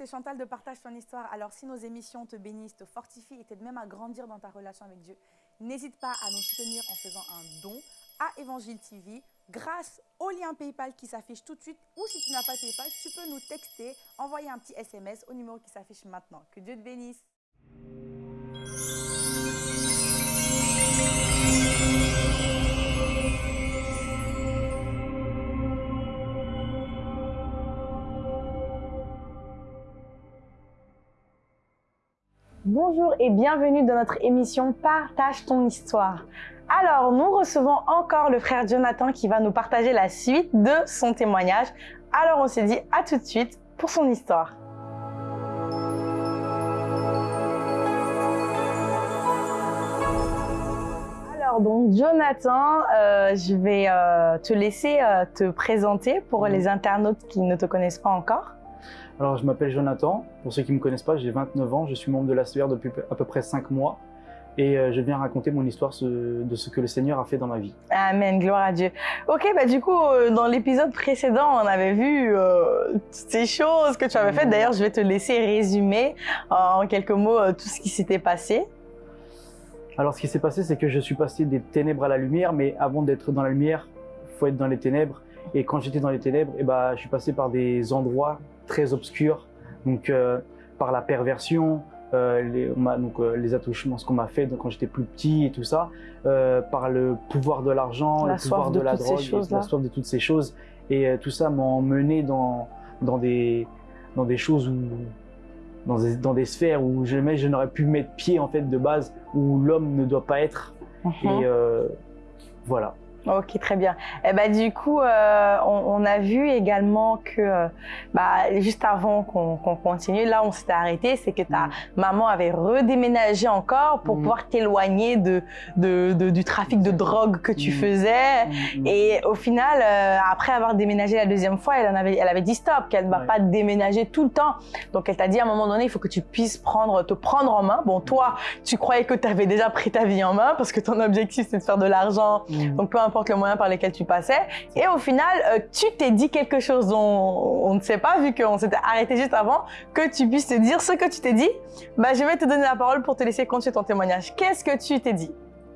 c'est Chantal de Partage ton histoire. Alors, si nos émissions te bénissent, te fortifient et t'aident même à grandir dans ta relation avec Dieu, n'hésite pas à nous soutenir en faisant un don à Évangile TV grâce au lien PayPal qui s'affiche tout de suite. Ou si tu n'as pas PayPal, tu peux nous texter, envoyer un petit SMS au numéro qui s'affiche maintenant. Que Dieu te bénisse. Bonjour et bienvenue dans notre émission Partage ton histoire. Alors, nous recevons encore le frère Jonathan qui va nous partager la suite de son témoignage. Alors, on s'est dit à tout de suite pour son histoire. Alors, donc, Jonathan, euh, je vais euh, te laisser euh, te présenter pour les internautes qui ne te connaissent pas encore. Alors, je m'appelle Jonathan. Pour ceux qui ne me connaissent pas, j'ai 29 ans. Je suis membre de la SER depuis à peu près 5 mois. Et euh, je viens raconter mon histoire de ce que le Seigneur a fait dans ma vie. Amen, gloire à Dieu. Ok, bah du coup, euh, dans l'épisode précédent, on avait vu euh, ces choses que tu avais faites. D'ailleurs, je vais te laisser résumer en quelques mots tout ce qui s'était passé. Alors, ce qui s'est passé, c'est que je suis passé des ténèbres à la lumière, mais avant d'être dans la lumière, il faut être dans les ténèbres. Et quand j'étais dans les ténèbres, eh ben, je suis passé par des endroits très donc euh, par la perversion, euh, les, on donc, euh, les attouchements, ce qu'on m'a fait quand j'étais plus petit et tout ça, par le pouvoir de l'argent, le pouvoir de, la drogue, la soif de toutes ces choses. Et tout ça m'a emmené dans, dans, des, dans des choses où, dans des, dans des sphères où jamais je n'aurais pu mettre pied en fait de base, où l'homme ne doit pas être. Mhm. Et voilà. Ok, très bien. Eh ben, du coup, euh, on, a vu également que, euh, bah, juste avant qu'on continue, là, on s'était arrêté, c'est que ta mm. maman avait redéménagé encore pour mm. pouvoir t'éloigner de, de, du trafic de drogue que tu mm. faisais. Et au final, euh, après avoir déménagé la deuxième fois, elle, en avait, elle avait dit stop, qu'elle ne va pas déménager tout le temps. Donc, elle t'a dit à un moment donné, il faut que tu puisses prendre, te prendre en main. Bon, toi, tu croyais que tu avais déjà pris ta vie en main parce que ton objectif, c'est de faire de l'argent. Donc, peu importe le moyen par lequel tu passais. Et au final, euh, tu t'es dit quelque chose dont on ne sait pas, vu qu'on s'était arrêté juste avant, que tu puisses te dire ce que tu t'es dit. Bah, je vais te donner la parole pour te laisser continuer ton témoignage. Qu'est-ce que tu t'es dit?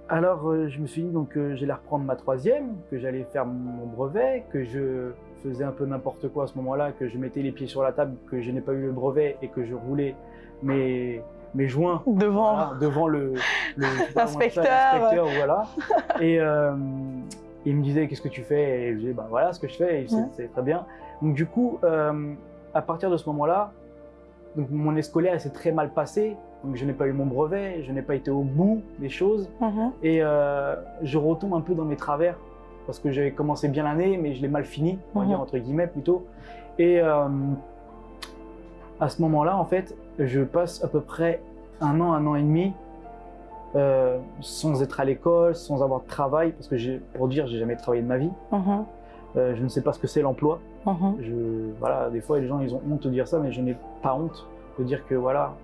Alors, euh, je me suis dit donc que j'allais reprendre ma troisième, que j'allais faire mon brevet, que je faisais un peu n'importe quoi à ce moment-là, que je mettais les pieds sur la table, que je n'ai pas eu le brevet et que je roulais mes, mes joints devant, devant le, l'inspecteur. Voilà. Et, euh, il me disait qu'est-ce que tu fais? Et je disais bah voilà ce que je fais et c'est très bien. Donc du coup, euh, à partir de ce moment-là, mon année scolaire s'est très mal passée. Donc je n'ai pas eu mon brevet, je n'ai pas été au bout des choses mhm. et euh, je retombe un peu dans mes travers parce que j'avais commencé bien l'année mais je l'ai mal fini, on va dire mhm. entre guillemets plutôt. Et euh, à ce moment-là, en fait, je passe à peu près un an, un an et demi euh, sans être à l'école, sans avoir de travail, parce que pour dire, j'ai jamais travaillé de ma vie. Mhm. Euh, je ne sais pas ce que c'est l'emploi. Mhm. Voilà, des fois, les gens, ils ont honte de dire ça, mais je n'ai pas honte de dire que voilà,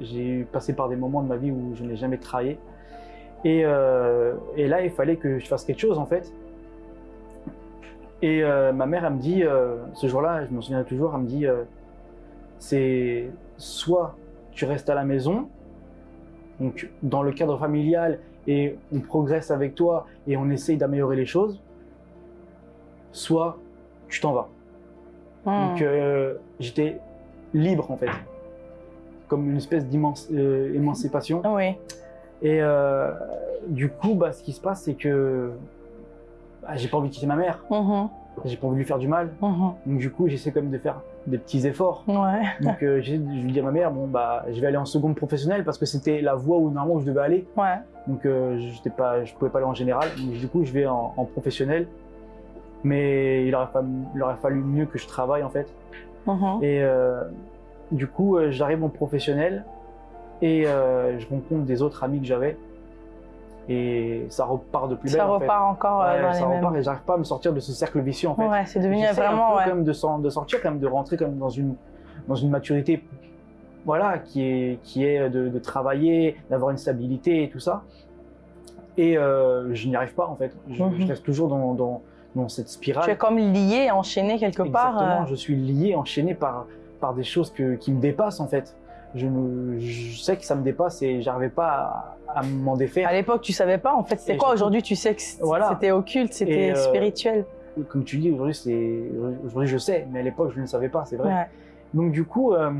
j'ai passé par des moments de ma vie où je n'ai jamais travaillé. Et, euh, et, là, il fallait que je fasse quelque chose, en fait. Et ma mère, elle me dit, ce jour-là, je m'en souviens toujours, elle me dit, c'est soit tu restes à la maison, donc dans le cadre familial et on progresse avec toi et on essaye d'améliorer les choses, soit tu t'en vas. Hmm. Donc euh, j'étais libre en fait, comme une espèce d'émancipation. Euh, oui. Et euh, du coup, bah, ce qui se passe, c'est que bah, j'ai pas envie de quitter ma mère. Mm-hmm. J'ai pas envie de lui faire du mal. Mm-hmm. Donc du coup, j'essaie quand même de faire des petits efforts. Ouais. Donc euh, je lui dis à ma mère, bon bah je vais aller en seconde professionnelle parce que c'était la voie où normalement je devais aller. Ouais. Donc euh, j'étais pas, je pouvais pas aller en général. Donc, du coup, je vais en, professionnel. Mais il aurait, fallu, il aurait, fallu, mieux que je travaille en fait. Mm-hmm. Et euh, du coup, euh, j'arrive en professionnel et je rencontre des autres amis que j'avais et ça repart de plus belle. Ça repart encore euh, dans ça les repart et j'arrive pas à me sortir de ce cercle vicieux en fait. Ouais, c'est devenu vraiment. Un peu même de, de, sortir, quand même de rentrer même dans une dans une maturité, voilà, qui est qui est de, de travailler, d'avoir une stabilité et tout ça. Et euh, je n'y arrive pas en fait. Je, mhm. reste toujours dans, dans, dans cette spirale. Tu es comme lié, enchaîné quelque part. Exactement. Euh. Je suis lié, enchaîné par par des choses que, qui me dépassent en fait. Je, sais que ça me dépasse et j'arrivais pas à, à m'en défaire. À l'époque, tu savais pas en fait c'était quoi. Aujourd'hui, tu sais que Voilà. c'était occulte, c'était euh, spirituel. Comme tu dis, aujourd'hui, c'est aujourd'hui je sais, mais à l'époque, je ne savais pas, c'est vrai. Ouais. Donc du coup, euh,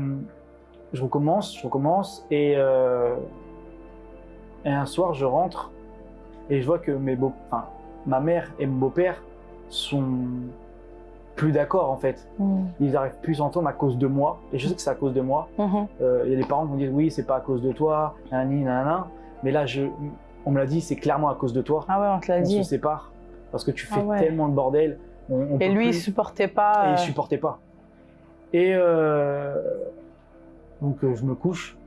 je recommence, je recommence, et, euh, et un soir, je rentre et je vois que mes beaux, enfin, ma mère et mon beau-père sont plus d'accord en fait. Mhm. Ils n'arrivent plus à s'entendre à cause de moi, et je sais que c'est à cause de moi. Euh, Il y a des parents qui vont dire oui, c'est pas à cause de toi, nanani, nanana. mais là, je, on me l'a dit, c'est clairement à cause de toi. Ah ouais, on te l'a on dit. se sépare parce que tu fais Ah ouais. tellement de bordel. On, on Et lui, il plus- supportait pas. et euh, je supportais pas. Et euh, donc euh, je me couche,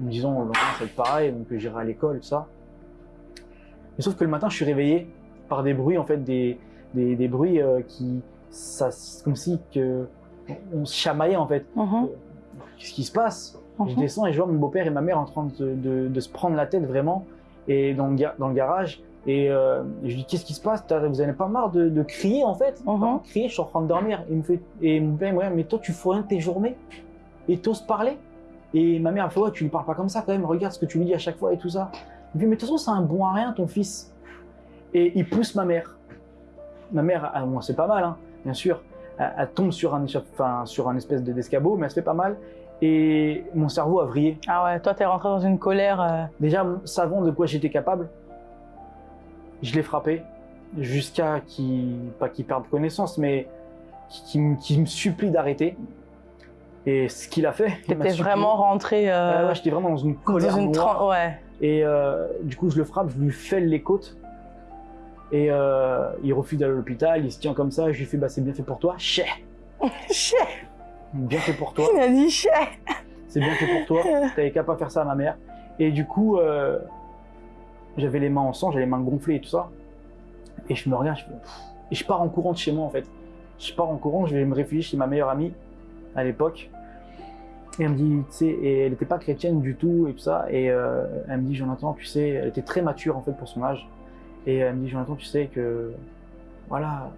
en me disant le lendemain ça va être pareil, donc euh, j'irai à l'école, ça. Mais sauf que le matin je suis réveillé par des bruits en fait, des, des, des bruits euh, qui, c'est comme si que on se chamaillait en fait. mhm, Qu'est-ce qui se passe? Je mhm. descends et je vois mon beau-père et ma mère en train de, de- de se prendre la tête vraiment et dans le, ga- dans le garage. Et euh, je lui dis qu'est-ce qui se passe? Vous avez pas marre de, de crier en fait? Pas Crier, je suis en train de dormir. Il me fait, et mon père me regarde, mais toi tu fous rien de tes journées? Et t'oses parler? Et ma mère me fait ouais tu lui parles pas comme ça quand même. Regarde ce que tu lui dis à chaque fois et tout ça. Il me dit mais de toute façon c'est un bon à rien ton fils. Et il pousse ma mère. Ma mère, ah, bon, c'est pas mal hein, bien sûr. Elle, elle tombe sur un, enfin, sur un espèce de- d'escabeau, mais elle se fait pas mal. Et mon cerveau a vrillé. Ah ouais, toi, t'es rentré dans une colère. euh, Déjà, savant de quoi j'étais capable, je l'ai frappé jusqu'à qu'il, pas qu'il perde connaissance, mais qu'il me- supplie d'arrêter. Et ce qu'il a fait, T'étais vraiment rentré euh, Ouais, ouais, j'étais vraiment dans une dans colère une noire. Ouais. Et euh, du coup, je le frappe, je lui fêle les côtes. Et euh, il refuse d'aller à l'hôpital, il se tient comme ça. Je lui fais, bah, c'est bien fait pour toi. Chais Chais Bien fait pour toi. Il a dit chais c'est bien fait pour toi, t'avais qu'à pas faire ça à ma mère. Et du coup, euh, j'avais les mains en sang, j'avais les mains gonflées et tout ça. Et je me regarde, je fais, et je pars en courant de chez moi en fait. Je pars en courant, je vais me réfugier chez ma meilleure amie à l'époque. Et elle me dit, tu sais, et elle n'était pas chrétienne du tout et tout ça. Et euh, elle me dit, Jonathan, tu sais, elle était très mature en fait pour son âge. Et elle me dit, Jonathan, tu sais que, voilà,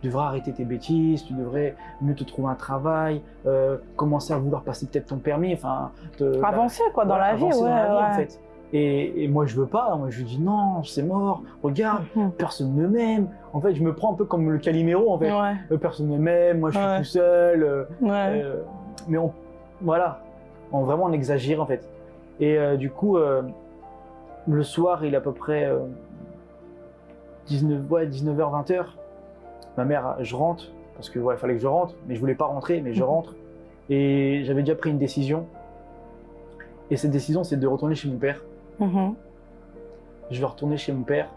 tu devrais arrêter tes bêtises, tu devrais mieux te trouver un travail, euh, commencer à vouloir passer peut-être ton permis, enfin, te- Avancer quoi dans voilà, la vie, ouais. dans la vie, ouais. en fait. Et, et moi je veux pas, moi je lui dis non, c'est mort, regarde, Mhm. personne ne m'aime. En fait, je me prends un peu comme le Calimero en fait. Ouais, Euh, Personne ne m'aime, moi je suis Ouais. tout seul. euh, ouais. euh, mais on, voilà, on vraiment on exagère en fait. Et euh, du coup, le soir, il est à peu près 19, ouais, 19h, 20h. Ma mère, je rentre, parce que ouais, fallait que je rentre, mais je voulais pas rentrer, mais je Mhm. rentre. Et j'avais déjà pris une décision. Et cette décision, c'est de retourner chez mon père. Mhm. Je vais retourner chez mon père.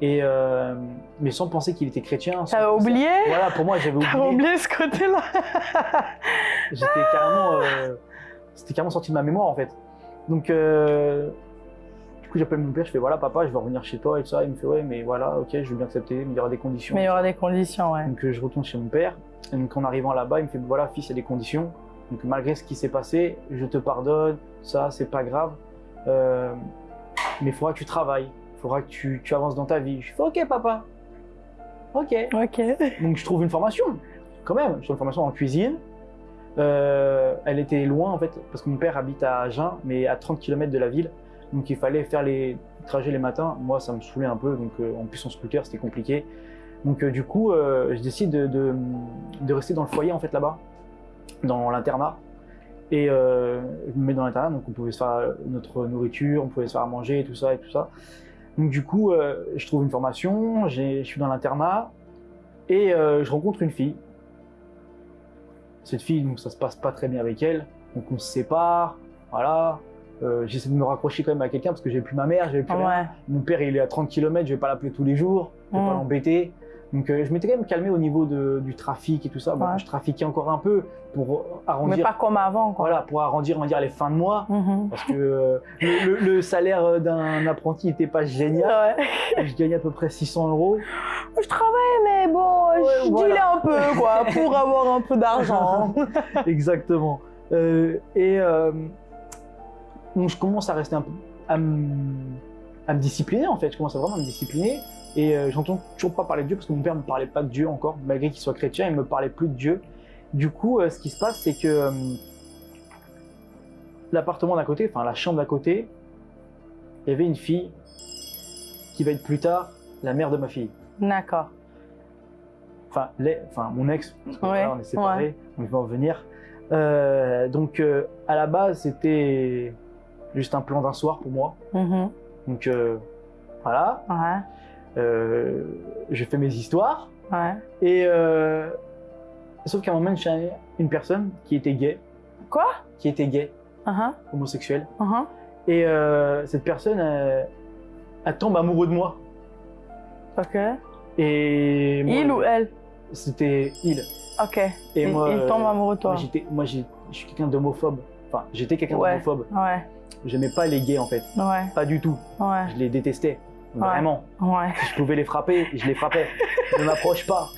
Et euh, mais sans penser qu'il était chrétien. T'avais oublié? Voilà, pour moi, j'avais oublié. oublié ce côté-là? J'étais carrément, euh, c'était carrément sorti de ma mémoire en fait. Donc, euh, coup, j'appelle mon père, je fais voilà, papa, je vais revenir chez toi et tout ça. Il me fait ouais, mais voilà, ok, je veux bien accepter, mais il y aura des conditions. Mais il y aura des conditions, ouais. Donc, euh, je retourne chez mon père. Et donc, en arrivant là-bas, il me fait voilà, fils, il y a des conditions. Donc, malgré ce qui s'est passé, je te pardonne, ça, c'est pas grave. Euh, mais il faudra que tu travailles, il faudra que tu, tu avances dans ta vie. Je fais ok, papa. Ok. Ok. Donc je trouve une formation, quand même. Je trouve une formation en cuisine. Euh, elle était loin en fait, parce que mon père habite à Agen, mais à 30 km de la ville. Donc il fallait faire les trajets les matins. Moi, ça me saoulait un peu, donc euh, en plus en scooter, c'était compliqué. Donc euh, du coup, euh, je décide de, rester dans le foyer en fait là-bas, dans l'internat. Et je me mets dans l'internat, donc on pouvait se faire notre nourriture, on pouvait se faire à manger et tout ça et tout ça. Donc du coup, je trouve une formation, je suis dans l'internat et je rencontre une fille. Cette fille, donc ça se passe pas très bien avec elle, donc on se sépare, voilà. Euh, J'essaie de me raccrocher quand même à quelqu'un parce que j'ai plus ma mère, j'ai plus rien. Mon père, il est à 30 km, je vais pas l'appeler tous les jours, je vais pas Mm. l'embêter. Donc euh, je m'étais quand même calmé au niveau de- du trafic et tout ça. Bon, Ouais. je trafiquais encore un peu pour Mais arrondir, pas comme avant, quoi. voilà, pour arrondir, on va dire, les fins de mois. Mhm. Parce que euh, le, le- le salaire d'un apprenti n'était pas génial. Ouais. Je gagnais à peu près 600 euros. Je travaille, mais bon, je voilà. un peu, quoi, pour avoir un peu d'argent. Exactement. Euh, et donc je commence à rester un peu à me, à me discipliner en fait. Je commence à vraiment me discipliner. Et euh, j'entends toujours pas parler de Dieu parce que mon père me parlait pas de Dieu encore, malgré qu'il soit chrétien, il me parlait plus de Dieu. du coup, euh, ce qui se passe, c'est que euh, l'appartement d'à côté, enfin la chambre d'à côté, il y avait une fille qui va être plus tard la mère de ma fille. D'accord. Enfin, les- enfin mon ex, parce que Ouais, voilà, on est séparés, on va en venir. Euh, donc, à la base, c'était juste un plan d'un soir pour moi. Mhm. Donc, euh, voilà, Ouais. euh, je fais mes histoires. Ouais. Et euh, sauf qu'à un moment, j'ai une personne qui était gay, Quoi? qui était gay, Mhm. homosexuel. Mhm. Et euh, cette personne, elle, elle tombe amoureuse de moi. Ok. Et moi, Il ou elle? C'était il. Ok. Et il, moi, il tombe amoureux de toi. Moi, j'étais, moi, j'ai- je suis quelqu'un d'homophobe. Enfin, j'étais quelqu'un Ouais. d'homophobe. Ouais. J'aimais pas les gays en fait, Ouais. pas du tout. Ouais. Je les détestais, vraiment. Ouais. Si je pouvais les frapper, je les frappais. ne m'approche pas.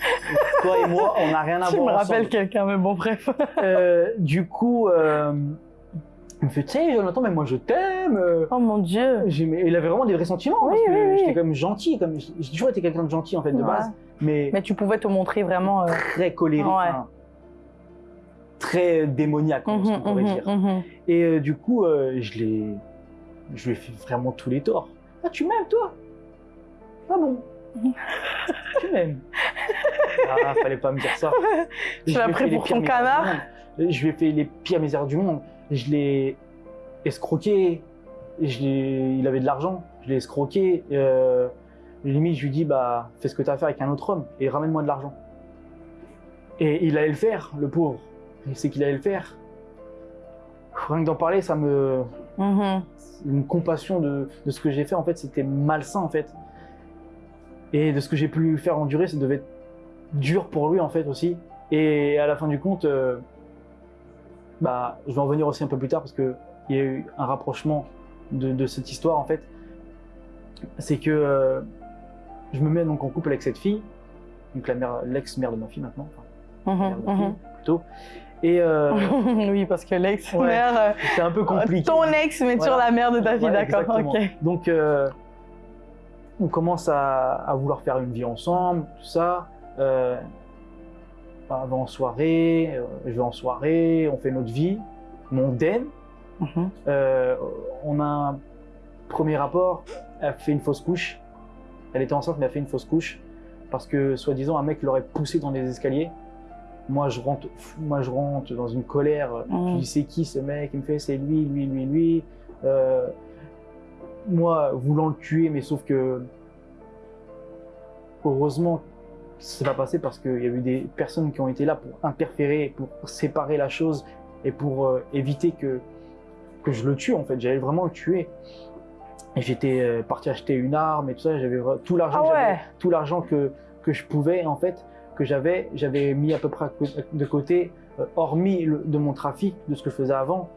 Toi et moi, on n'a rien à Tu me voir rappelles ensemble. quelqu'un, mais bon, bref. Euh, du coup, euh, il me fait, tu sais, Jonathan, mais moi je t'aime. Oh mon dieu. Il avait vraiment des vrais sentiments Oui, parce que oui, oui. j'étais quand même gentil, comme j'ai toujours été quelqu'un de gentil en fait de base, mais, Mais tu pouvais te montrer vraiment. euh, très colérique, enfin, très démoniaque, on mhm, pourrait mhm, dire. mhm. Et euh, du coup, euh, je l'ai, je lui ai fait vraiment tous les torts. Ah, tu m'aimes toi? Ah bon? Tu m'aimes Ah, fallait pas me dire ça. Tu l'as pris pour ton canard. Je lui ai fait les pires misères du monde. Je l'ai escroqué. Je il avait de l'argent. Je l'ai escroqué. Euh, limite, je lui dis bah, fais ce que tu as à faire avec un autre homme et ramène-moi de l'argent. Et il allait le faire, le pauvre. Il sait qu'il allait le faire. Rien que d'en parler, ça me. Mhm. Une compassion de, de ce que j'ai fait, en fait, c'était malsain, en fait. Et de ce que j'ai pu lui faire endurer, ça devait être dur pour lui, en fait, aussi. Et à la fin du compte, euh, bah, je vais en venir aussi un peu plus tard parce qu'il y a eu un rapprochement de, de cette histoire, en fait. C'est que euh, je me mets donc en couple avec cette fille, donc l'ex-mère de ma fille maintenant, enfin, mère de ma Mhm, fille, plutôt. Et euh, oui, parce que l'ex-mère. euh, c'est un peu compliqué. Ton ex, mais sur Voilà. la mère de ta fille, d'accord. Donc, euh, on commence à, à vouloir faire une vie ensemble, tout ça. Euh, on va en soirée, je vais en soirée, on fait notre vie, mondaine. Euh, on a un premier rapport, elle fait une fausse couche. Elle était enceinte, mais elle fait une fausse couche parce que, soi-disant, un mec l'aurait poussée dans les escaliers. Moi, je rentre, moi, je rentre dans une colère. Mhm. Je dis, c'est qui ce mec? Il me fait, c'est lui, lui, lui, lui. Euh, moi, voulant le tuer, mais sauf que, heureusement, c'est pas passé parce qu'il y a eu des personnes qui ont été là pour interférer, pour séparer la chose et pour euh, éviter que, que je le tue en fait. J'allais vraiment le tuer. Et j'étais euh, parti acheter une arme et tout ça. J'avais tout l'argent, Ah ouais. tout l'argent que, que je pouvais en fait, que j'avais, j'avais mis à peu près de côté, euh, hormis de mon trafic, de ce que je faisais avant.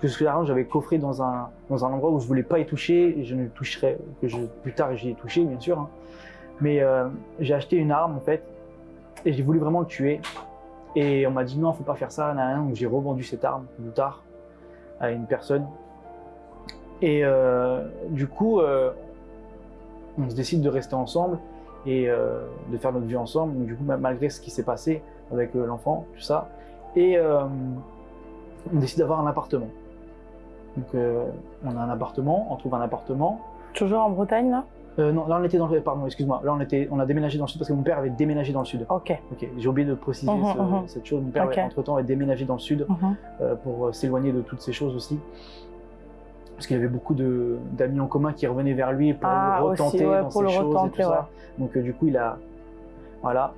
que ce l'argent j'avais coffré dans un, dans un endroit où je voulais pas y toucher et je ne toucherai que plus tard j'y ai touché bien sûr hein. mais euh, j'ai acheté une arme en fait et j'ai voulu vraiment le tuer et on m'a dit non faut pas faire ça donc j'ai revendu cette arme plus tard à une personne et euh, du coup on se décide de rester ensemble et euh, de faire notre vie ensemble donc du coup ma- malgré ce qui s'est passé avec euh, l'enfant tout ça et euh, on décide d'avoir un appartement. Donc on a un appartement, on trouve un appartement. Toujours en Bretagne, là? Euh, non, là on était dans le, pardon, excuse-moi, là on était, on a déménagé dans le sud parce que mon père avait déménagé dans le sud. Ok. Ok, j'ai oublié de préciser Mhm, ce- mhm. cette chose. Mon père Ok. entre temps avait déménagé dans le sud Mhm. euh, pour s'éloigner de toutes ces choses aussi. Parce qu'il y avait beaucoup d'amis en commun qui revenaient vers lui pour Ah, le aussi, retenter ouais, dans pour le choses et retenter, tout ça. Donc euh, du coup il a, voilà.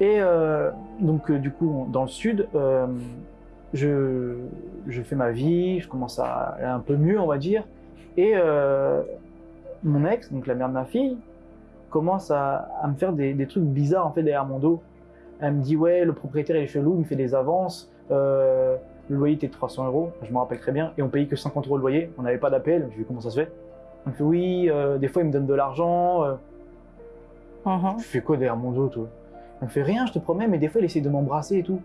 Et euh, donc euh, du coup dans le sud, je, je fais ma vie, je commence à aller un peu mieux on va dire. Et mon ex, donc la mère de ma fille, commence à, à me faire des, des trucs bizarres en fait derrière mon dos. Elle me dit ouais le propriétaire il est chelou, il me fait des avances. Le loyer était de 300 euros, je me rappelle très bien, et on payait que 50 euros le loyer, on n'avait pas d'appel, je lui comment ça se fait Elle me fait oui, euh, des fois il me donne de l'argent, euh, je fais quoi derrière mon dos toi? Elle me fait rien, je te promets, mais des fois il essaie de m'embrasser et tout.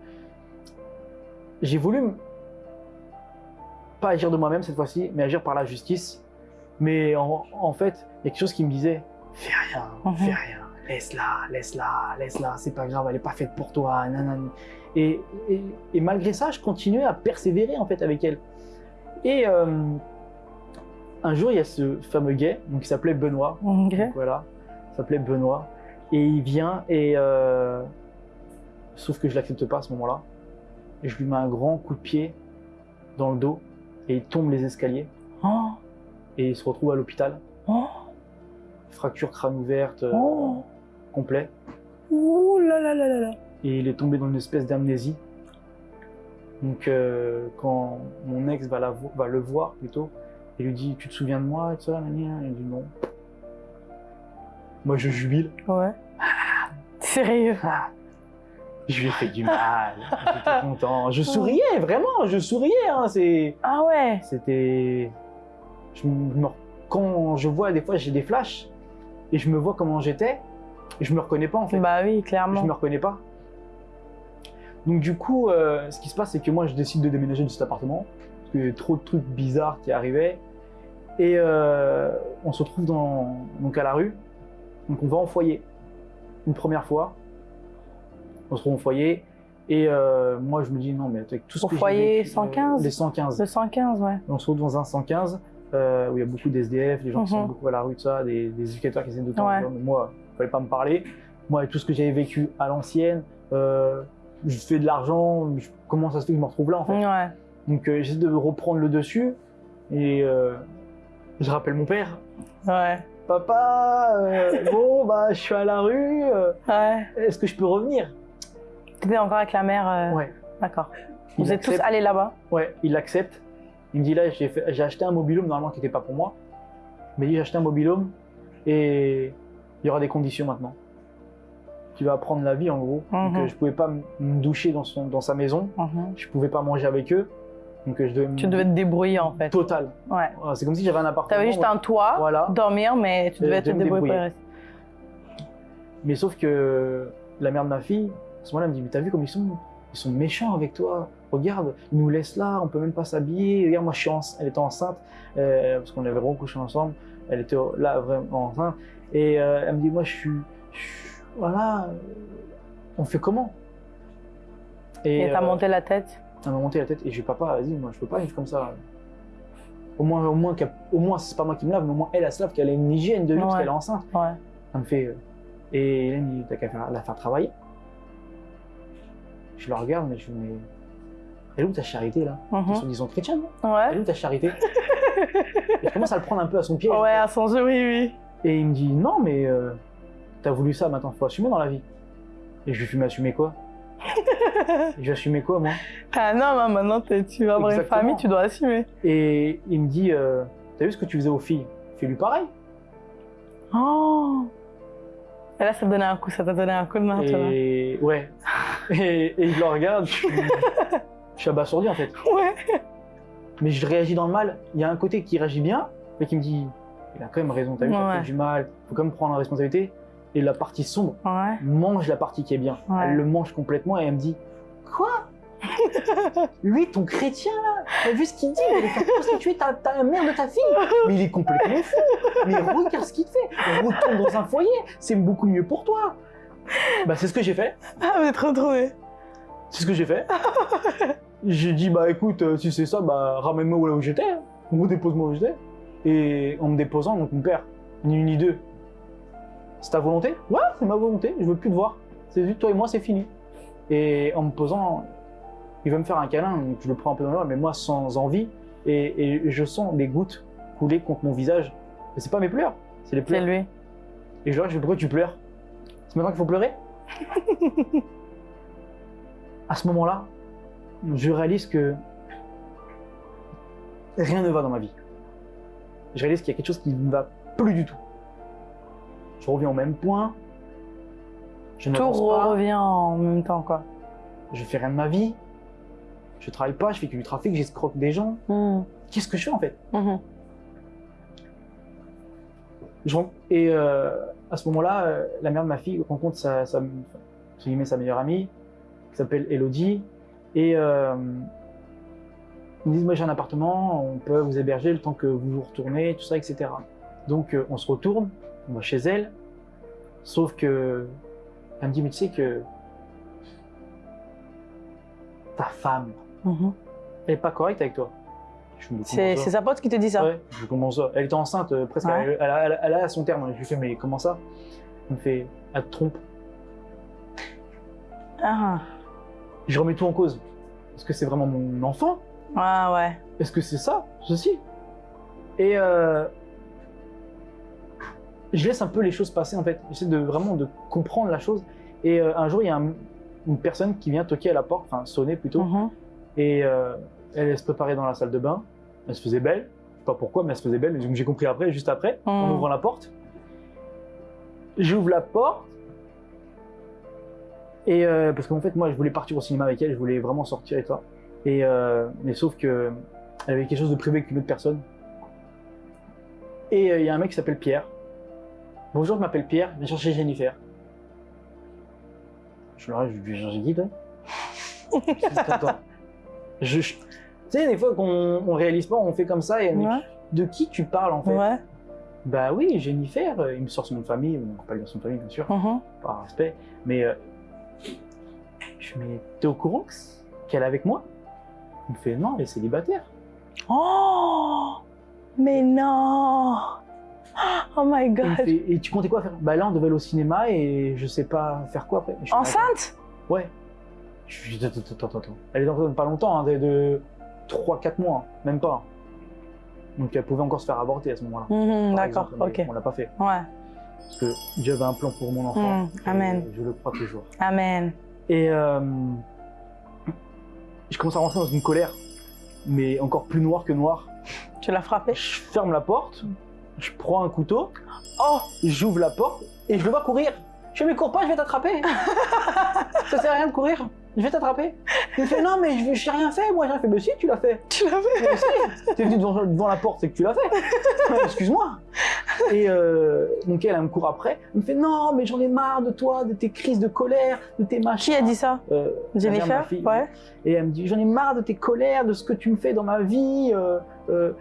J'ai voulu pas agir de moi-même cette fois-ci, mais agir par la justice. Mais en, en fait, il y a quelque chose qui me disait fais rien, Mhm. fais rien, laisse-la, laisse-la, laisse-la, c'est pas grave, elle est pas faite pour toi, nanani. Et, et, et malgré ça, je continuais à persévérer en fait avec elle. Et euh, un jour, il y a ce fameux gay, donc il s'appelait Benoît. Ok. Donc, voilà, il s'appelait Benoît. Et il vient et. euh, sauf que je l'accepte pas à ce moment-là. Et je lui mets un grand coup de pied dans le dos et il tombe les escaliers Oh, et il se retrouve à l'hôpital. oh, Fracture crâne ouverte euh, oh. Complet. Ouh là là là là là. Et il est tombé dans une espèce d'amnésie. Donc euh, quand mon ex va, la vo- va le voir plutôt, il lui dit Tu te souviens de moi et tout ça Il dit non. Moi je jubile. Ouais. Sérieux. Ah, je lui ai fait du mal. J'étais content. Je souriais, vraiment, je souriais. hein. Ah ouais. C'était. Je me... Quand je vois, des fois, j'ai des flashs et je me vois comment j'étais je me reconnais pas en fait. Bah oui, Je clairement. me reconnais pas. Donc, du coup, euh, ce qui se passe, c'est que moi, je décide de déménager de cet appartement parce qu'il y avait trop de trucs bizarres qui arrivaient. Et euh, on se retrouve dans... donc à la rue. Donc, on va en foyer une première fois. On se retrouve en foyer. Et euh, moi, je me dis, non, mais avec tout ce Au que foyer vécu, euh, 115? Les 115. Le 115, ouais. On se retrouve dans un 115 euh, où il y a beaucoup d'SDF, les gens qui sont Mhm. beaucoup à la rue, tout ça, des, des éducateurs qui essaient de temps Ouais. moi, fallait pas me parler. Moi, avec tout ce que j'avais vécu à l'ancienne, euh, je fais de l'argent, je- comment ça se fait que je me retrouve là en fait? Ouais. Donc euh, j'essaie de reprendre le dessus et euh, je rappelle mon père. Ouais. Papa, bon, bah, je suis à la rue, Ouais. est-ce que je peux revenir? T'étais encore avec la mère. Ouais. D'accord. Vous êtes tous allés là-bas? Ouais, il accepte. Il me dit là, j'ai acheté un mobilhome normalement qui n'était pas pour moi. Mais il dit j'ai acheté un mobilhome et il y aura des conditions maintenant. Tu vas apprendre la vie en gros. Donc Mhm. euh, je pouvais pas me doucher dans, son, dans sa maison. Mhm. Je pouvais pas manger avec eux. Donc euh, je devais Tu devais te débrouiller en fait. Total. Ouais. C'est comme si j'avais un appartement. T'avais juste un toit, Voilà. dormir, mais tu Euh, devais je te débrouiller pour. Mais sauf que la mère de ma fille, à ce moment-là, elle me dit Mais t'as vu comme ils sont Ils sont méchants avec toi. Regarde, ils nous laissent là, on peut même pas s'habiller. Regarde, moi, je suis ence- elle était enceinte, euh, parce qu'on avait recouché ensemble. Elle était là vraiment enceinte. Et euh, elle me dit Moi, je suis. je suis- voilà, on fait comment? Et t'as euh, monté la tête? elle m'a monté la tête et j'ai dit Papa, vas-y, moi, je peux pas vivre comme ça. Au moins, au moins, au moins c'est pas moi qui me lave, mais au moins, elle, elle se lave, qu'elle a une hygiène de vie, parce Ouais. qu'elle est enceinte. Ouais. Elle me fait. euh, et Hélène, il dit, t'as qu'à la faire travailler. Je la regarde, mais je me dis, mais. Elle est où ta charité là? Mhm. Ils sont disons chrétiens, non? Elle est Ouais. où ta charité? Et je commence à le prendre un peu à son pied. Ouais, à son jeu, oui, oui. Et il me dit, non, mais euh, t'as voulu ça, maintenant faut assumer dans la vie. Et je lui fais, mais assumer quoi? Vais assumer quoi, moi? Ah non, mais maintenant tu vas avoir une famille, tu dois assumer. Et il me dit, euh, t'as vu ce que tu faisais aux filles? Fais-lui pareil. Oh Et là, ça te donnait un coup, ça t'a donné un coup de main, tu vois. Et ouais. Et, et je le regarde, je suis, je suis abasourdi en fait. Ouais. mais je réagis dans le mal. Il y a un côté qui réagit bien, mais qui me dit il a quand même raison, t'as vu, t'as fait du mal, faut quand même prendre la responsabilité. Et la partie sombre mange la partie qui est bien. Elle le mange complètement et elle me dit Quoi? Lui, ton chrétien là, t'as vu ce qu'il dit? Il est prostituer ta, ta mère de ta fille Mais il est complètement fou Mais regarde ce qu'il te fait Retourne dans un foyer, c'est beaucoup mieux pour toi Bah, c'est ce que j'ai fait. Ah, vous êtes retrouvés. C'est ce que j'ai fait. j'ai dit, bah écoute, euh, si c'est ça, bah ramène-moi là où j'étais. hein. Ou dépose-moi où j'étais. Et en me déposant, donc mon père, ni une ni deux. C'est ta volonté? Ouais, c'est ma volonté, je veux plus te voir. C'est juste toi et moi, c'est fini. Et en me posant, il veut me faire un câlin, donc je le prends un peu dans l'oreille, mais moi sans envie. Et, et je sens des gouttes couler contre mon visage. Mais c'est pas mes pleurs, c'est les C'est pleurs. lui. Et je leur dis, pourquoi tu pleures? C'est maintenant qu'il faut pleurer? À ce moment-là, je réalise que rien ne va dans ma vie. Je réalise qu'il y a quelque chose qui ne va plus du tout. Je reviens au même point. Je Tout revient en même temps, quoi. Je fais rien de ma vie. Je travaille pas, je fais que du trafic, j'escroque des gens. Mhm. Qu'est-ce que je fais en fait? Je rencontre- Et euh, à ce moment-là, euh, la mère de ma fille rencontre sa meilleure amie, qui s'appelle Elodie. Et euh, ils me disent Moi j'ai un appartement, on peut vous héberger le temps que vous vous retournez, tout ça, etc. Donc euh, on se retourne, on va chez elle. Sauf que, elle me dit, mais tu sais que ta femme, Mhm. elle est pas correcte avec toi. C'est sa pote qui te dit ça Ouais, je comment ça Elle était enceinte, euh, presque, Ouais. elle, elle a- elle a- elle a son terme. Je lui fais, mais comment ça? Elle me fait, elle te trompe. Ah, Je remets tout en cause. Est-ce que c'est vraiment mon enfant ah ouais. Est-ce que c'est ça, ceci? Et euh, je laisse un peu les choses passer en fait. J'essaie de vraiment de comprendre la chose. Et euh, un jour, il y a un- une personne qui vient toquer à la porte, enfin sonner plutôt, Mhm. et euh, elle, elle se préparait dans la salle de bain. Elle se faisait belle. Je sais pas pourquoi, mais elle se faisait belle. Donc j'ai compris après, juste après, en Mhm. ouvrant la porte. J'ouvre la porte. Et euh, parce qu'en fait, moi, je voulais partir au cinéma avec elle, je voulais vraiment sortir et toi. Et euh, mais sauf que elle avait quelque chose de privé avec une autre personne. Et euh, il y a un mec qui s'appelle Pierre. Bonjour, je m'appelle Pierre, viens chercher Jennifer. Je leur ai dit. Je, je- Tu sais, des fois qu'on on réalise pas, on fait comme ça et on dit, Ouais. de qui tu parles en fait? Ouais. Bah oui, Jennifer, euh, il me sort son nom de famille, on pas dire son de famille bien sûr, Mhm. par respect, mais euh, je me t'es au courant qu'elle est avec moi? Il me fait, non, elle est célibataire. Oh Mais non Oh my god fait, et tu comptais quoi faire? Bah là, on devait aller au cinéma et je sais pas faire quoi après. Je Enceinte? Ouais. Je lui dis, attends, attends, attends. Elle est enceinte pas longtemps, hein, de, de 3-4 mois, hein, même pas. Donc elle pouvait encore se faire avorter à ce moment-là. Mhm, D'accord, ok. On l'a pas fait. Ouais. Parce que Dieu avait un plan pour mon enfant. Mm, amen. Je le crois toujours. Amen. Et euh, je commence à rentrer dans une colère, mais encore plus noire que noire. Tu l'as frappé Je ferme la porte, je prends un couteau, oh, j'ouvre la porte et je le vois courir. Je mais cours pas, je vais t'attraper. Ça sert à rien de courir, je vais t'attraper. Il me fait non mais je j'ai rien fait, moi j'ai rien fait. Mais si tu l'as fait. Tu l'as fait si, t'es venu devant, devant la porte, c'est que tu l'as fait. Excuse-moi. Et euh, donc elle, elle me court après. Elle me fait non, mais j'en ai marre de toi, de tes crises de colère, de tes machins. Qui a dit ça? Euh, Jennifer fille. Ouais. Et elle me dit j'en ai marre de tes colères, de ce que tu me fais dans ma vie. euh, euh.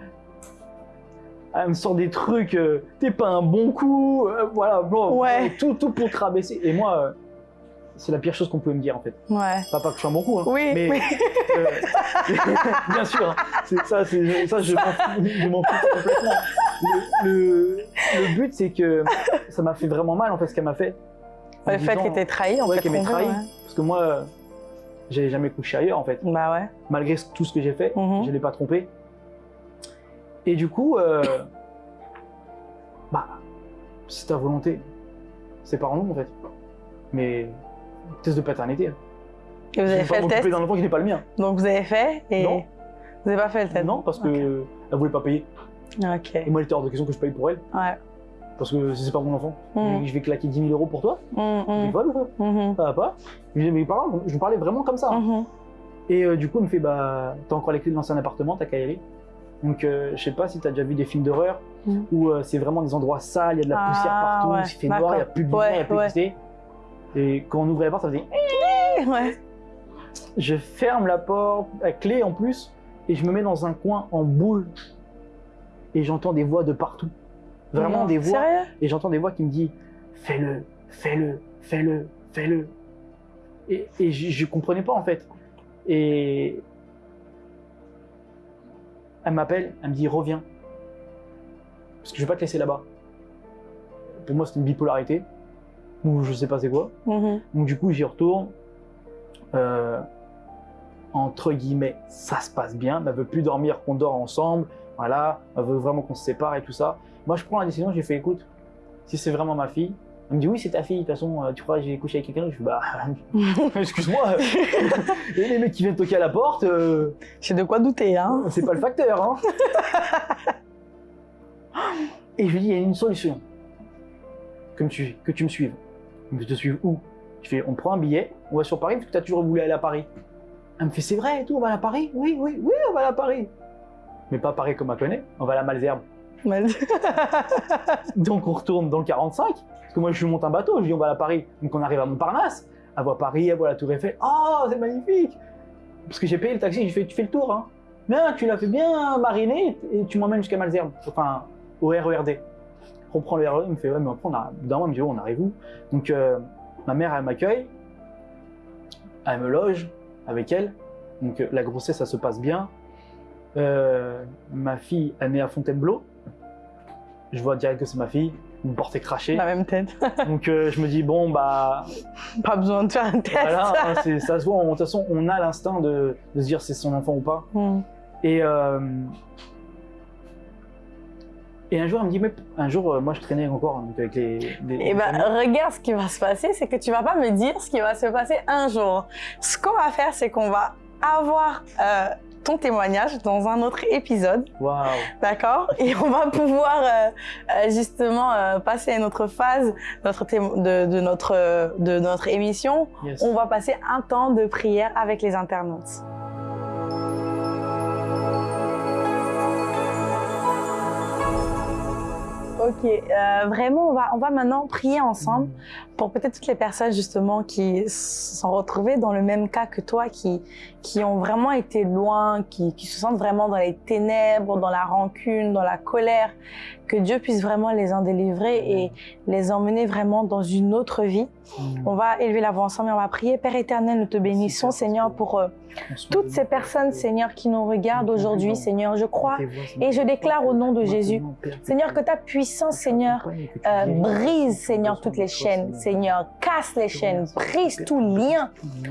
Elle me sort des trucs, t'es pas un bon coup, voilà, bon, Ouais. tout, tout pour te rabaisser. Et moi, c'est la pire chose qu'on pouvait me dire en fait. Ouais. Pas, pas que je suis un bon coup, hein, Oui, mais oui. euh, bien sûr, hein. ça, ça, je m'en fous, complètement. Le, le- le but, c'est que ça m'a fait vraiment mal en fait ce qu'elle m'a fait. En Le fait qu'elle t'ait trahi, en ouais, fait. qu'elle m'ait trahi, ouais. parce que moi, euh, j'avais jamais couché ailleurs en fait, Bah ouais. malgré tout ce que j'ai fait, Mhm. je l'ai pas trompé. Et du coup, euh, bah, c'est ta volonté. C'est pas en nous en fait. Mais test de paternité. Et vous avez fait le test d'un enfant qui n'est pas le mien. Donc vous avez fait et Non. vous n'avez pas fait le test Non, parce que Ok. elle voulait pas payer. Ok. Et moi, il était hors de question que je paye pour elle, Ouais. parce que c'est pas mon enfant. Mhm. Je vais claquer 10 000 euros pour toi. Ou quoi mhm, Ça va pas Je lui dis, mais je me parlais vraiment comme ça. hein. mhm. Et euh, du coup, il me fait, bah, t'as encore les clés de l'ancien appartement, t'as qu'à. Donc, euh, je sais pas si t'as déjà vu des films d'horreur Mhm. où euh, c'est vraiment des endroits sales, il y a de la Ah, poussière partout, ouais, il fait noir, il n'y a plus de lumière, il n'y a plus ouais. Et quand on ouvrait la porte, ça faisait. Ouais. Je ferme la porte, la clé en plus, et je me mets dans un coin en boule. Et j'entends des voix de partout. Vraiment Non, des voix. Et j'entends des voix qui me disent Fais-le, fais-le, fais-le, fais-le. Et, et je, je comprenais pas en fait. Et elle m'appelle, elle me dit Reviens. Parce que je vais pas te laisser là-bas. Pour moi, c'est une bipolarité. Ou je sais pas c'est quoi. Mhm. Donc du coup, j'y retourne. Euh, entre guillemets, ça se passe bien. Elle veut plus dormir, qu'on dort ensemble. Voilà, elle veut vraiment qu'on se sépare et tout ça. Moi, je prends la décision. J'ai fait, écoute, si c'est vraiment ma fille, elle me dit oui, c'est ta fille. De toute façon, euh, tu crois que j'ai couché avec quelqu'un Je fais bah, excuse-moi. Et les mecs qui viennent toquer à la porte, euh, J'ai de quoi douter, hein. c'est pas le facteur. Hein. Et je lui dis, il y a une solution. Que, me que tu me suives. Je te suive où? Je fais, on prend un billet, on va sur Paris, parce que tu as toujours voulu aller à Paris. Elle me fait, c'est vrai et tout, on va aller à Paris? Oui, oui, oui, on va aller à Paris. Mais pas Paris comme on connaît, on va à la Malzerbe. Mal- Donc on retourne dans le 45, parce que moi je monte un bateau, je dis on va aller à Paris. Donc on arrive à Montparnasse, elle voit Paris, elle voit la Tour Eiffel. Oh, c'est magnifique Parce que j'ai payé le taxi, j'ai fait, tu fais le tour, hein. Bien, tu l'as fait bien mariner et tu m'emmènes jusqu'à Malzerbe, enfin au RERD. Reprend le RER, il me fait, ouais, mais après, on a, d'un moment, il me dit, oh, on arrive où? Donc, euh, ma mère, elle m'accueille, elle me loge avec elle. Donc, euh, la grossesse, ça se passe bien. Euh, ma fille, elle naît à Fontainebleau. Je vois direct que c'est ma fille, une portée crachée. La même tête. Donc, je me dis, bon, bah, Pas besoin de faire un test. voilà, hein, ça se voit. De toute façon, on a l'instinct de, de se dire c'est son enfant ou pas. Hmm. Et, et un jour, elle me dit, mais un jour, euh, moi, je traînais encore donc, avec les. les- Et les ben, regarde ce qui va se passer, c'est que tu vas pas me dire ce qui va se passer un jour. Ce qu'on va faire, c'est qu'on va avoir euh, ton témoignage dans un autre épisode, Waouh. d'accord? Et on va pouvoir euh, justement euh, passer à une autre phase notre de, de notre, de notre émission. Yes. On va passer un temps de prière avec les internautes. Ok, euh, vraiment, on va, on va maintenant prier ensemble pour peut-être toutes les personnes justement qui sont retrouvées dans le même cas que toi, qui, qui ont vraiment été loin, qui, qui se sentent vraiment dans les ténèbres, dans la rancune, dans la colère, que Dieu puisse vraiment les en délivrer et les emmener vraiment dans une autre vie. On va élever la voix ensemble et on va prier. Père éternel, nous te bénissons, Seigneur, pour euh, toutes ces personnes, Seigneur, qui nous regardent aujourd'hui, Seigneur. Je crois et je déclare au nom de Jésus, Seigneur, que ta puissance, Seigneur, euh, brise, Seigneur, toutes les chaînes, Seigneur, casse les chaînes, brise tout lien.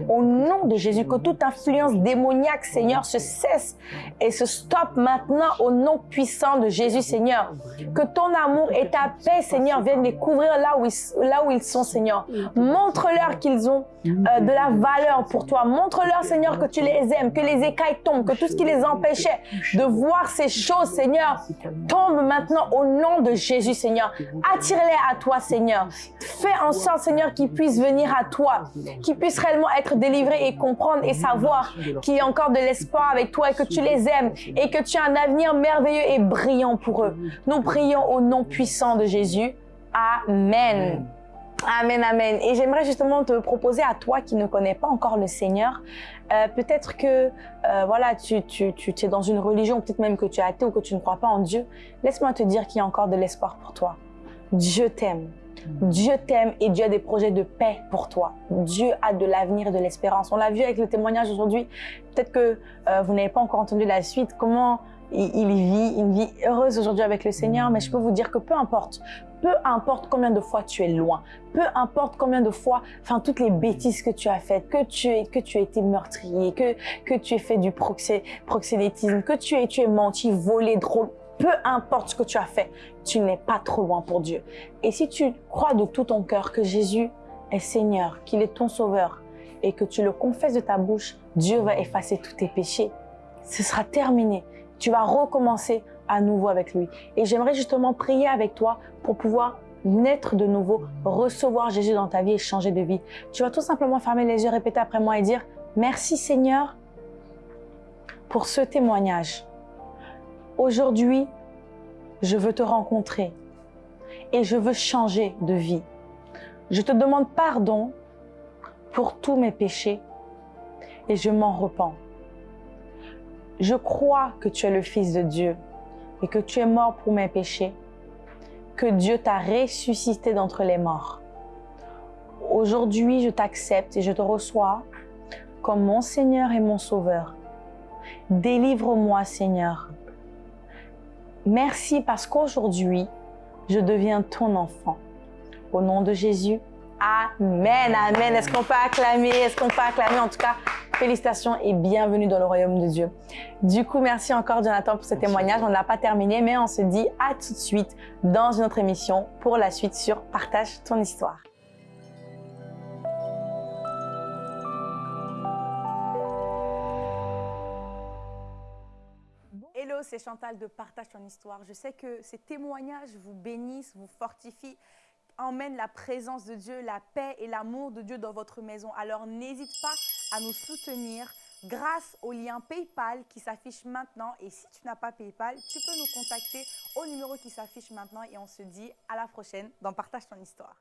Au nom de Jésus, que toute influence démoniaque, Seigneur, se cesse et se stoppe maintenant au nom puissant de Jésus, Seigneur. Que ton amour et ta paix, Seigneur, viennent les couvrir là où ils, là où ils sont, Seigneur. Montre-leur qu'ils ont euh, de la valeur pour toi. Montre-leur, Seigneur, que tu les aimes, que les écailles tombent, que tout ce qui les empêchait de voir ces choses, Seigneur, tombe maintenant au nom de Jésus, Seigneur. Attire-les à toi, Seigneur. Fais en sorte, Seigneur, qu'ils puissent venir à toi, qu'ils puissent réellement être délivrés et comprendre et savoir qu'il y a encore de l'espoir avec toi et que tu les aimes et que tu as un avenir merveilleux et brillant pour eux. Nous prions au nom puissant de Jésus. Amen. Amen, amen. Et j'aimerais justement te proposer à toi qui ne connais pas encore le Seigneur, euh, peut-être que euh, voilà, tu, tu es dans une religion, peut-être même que tu es athée ou que tu ne crois pas en Dieu. Laisse-moi te dire qu'il y a encore de l'espoir pour toi. Dieu t'aime. Dieu t'aime et Dieu a des projets de paix pour toi. Dieu a de l'avenir de l'espérance. On l'a vu avec le témoignage aujourd'hui. Peut-être que euh, vous n'avez pas encore entendu la suite, comment il, vit? Une vie heureuse aujourd'hui avec le Seigneur, mais je peux vous dire que peu importe, peu importe combien de fois tu es loin, peu importe combien de fois, enfin toutes les bêtises que tu as faites, que tu aies, que tu aies été meurtrier, que, que tu aies fait du proxé, proxénétisme, que tu aies, tu aies menti, volé, drôle, peu importe ce que tu as fait, tu n'es pas trop loin pour Dieu. Et si tu crois de tout ton cœur que Jésus est Seigneur, qu'il est ton Sauveur, et que tu le confesses de ta bouche, Dieu va effacer tous tes péchés. Ce sera terminé. Tu vas recommencer à nouveau avec lui. Et j'aimerais justement prier avec toi pour pouvoir naître de nouveau, recevoir Jésus dans ta vie et changer de vie. Tu vas tout simplement fermer les yeux, répéter après moi et dire Merci Seigneur pour ce témoignage. Aujourd'hui, je veux te rencontrer et je veux changer de vie. Je te demande pardon pour tous mes péchés et je m'en repens. Je crois que tu es le Fils de Dieu et que tu es mort pour mes péchés, que Dieu t'a ressuscité d'entre les morts. Aujourd'hui, je t'accepte et je te reçois comme mon Seigneur et mon Sauveur. Délivre-moi, Seigneur. Merci parce qu'aujourd'hui, je deviens ton enfant. Au nom de Jésus, Amen, Amen. Est-ce qu'on peut acclamer? Est-ce qu'on peut acclamer? En tout cas, félicitations et bienvenue dans le royaume de Dieu. Du coup, merci encore Jonathan pour ce témoignage. On n'a pas terminé, mais on se dit à tout de suite dans une autre émission pour la suite sur Partage ton histoire. C'est Chantal de Partage ton histoire. Je sais que ces témoignages vous bénissent, vous fortifient emmène la présence de Dieu, la paix et l'amour de Dieu dans votre maison. Alors n'hésite pas à nous soutenir grâce au lien PayPal qui s'affiche maintenant. Et si tu n'as pas PayPal, tu peux nous contacter au numéro qui s'affiche maintenant et on se dit à la prochaine dans Partage ton histoire.